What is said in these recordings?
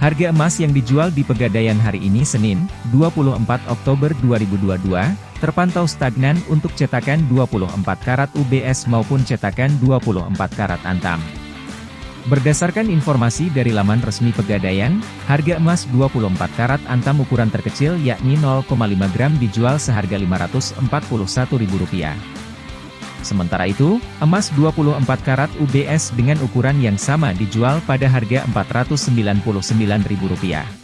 Harga emas yang dijual di Pegadaian hari ini Senin, 24 Oktober 2022, terpantau stagnan untuk cetakan 24 karat UBS maupun cetakan 24 karat Antam. Berdasarkan informasi dari laman resmi Pegadaian, harga emas 24 karat Antam ukuran terkecil yakni 0,5 gram dijual seharga Rp541.000. Sementara itu, emas 24 karat UBS dengan ukuran yang sama dijual pada harga Rp499.000.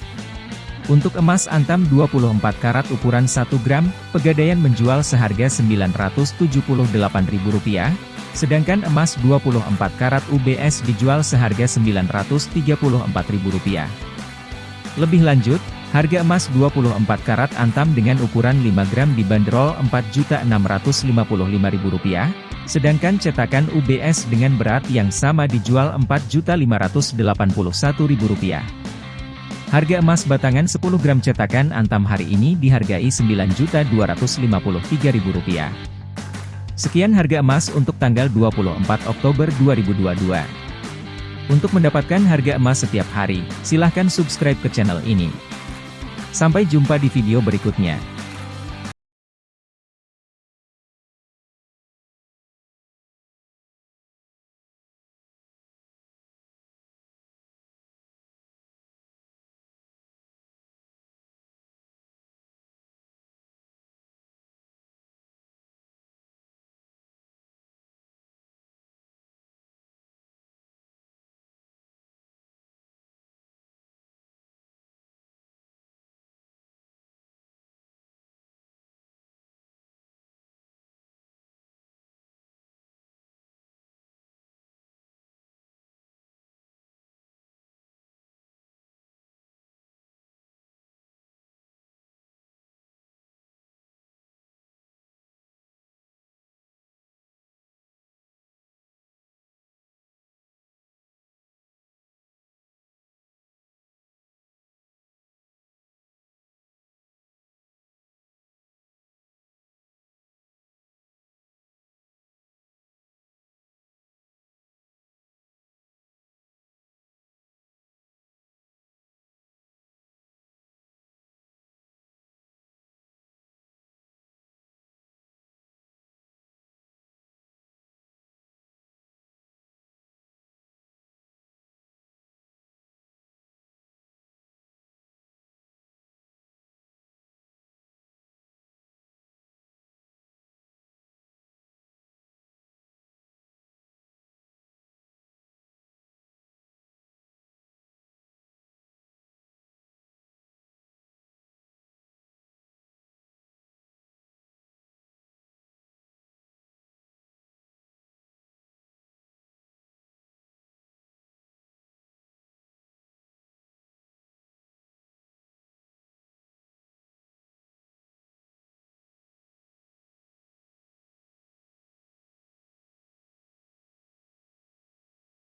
Untuk emas antam 24 karat ukuran 1 gram, Pegadaian menjual seharga Rp978.000, sedangkan emas 24 karat UBS dijual seharga Rp934.000. Lebih lanjut, Harga emas 24 karat antam dengan ukuran 5 gram dibanderol Rp4.655.000, sedangkan cetakan UBS dengan berat yang sama dijual Rp4.581.000. Harga emas batangan 10 gram cetakan antam hari ini dihargai Rp9.253.000. Sekian harga emas untuk tanggal 24 Oktober 2022. Untuk mendapatkan harga emas setiap hari, silahkan subscribe ke channel ini. Sampai jumpa di video berikutnya.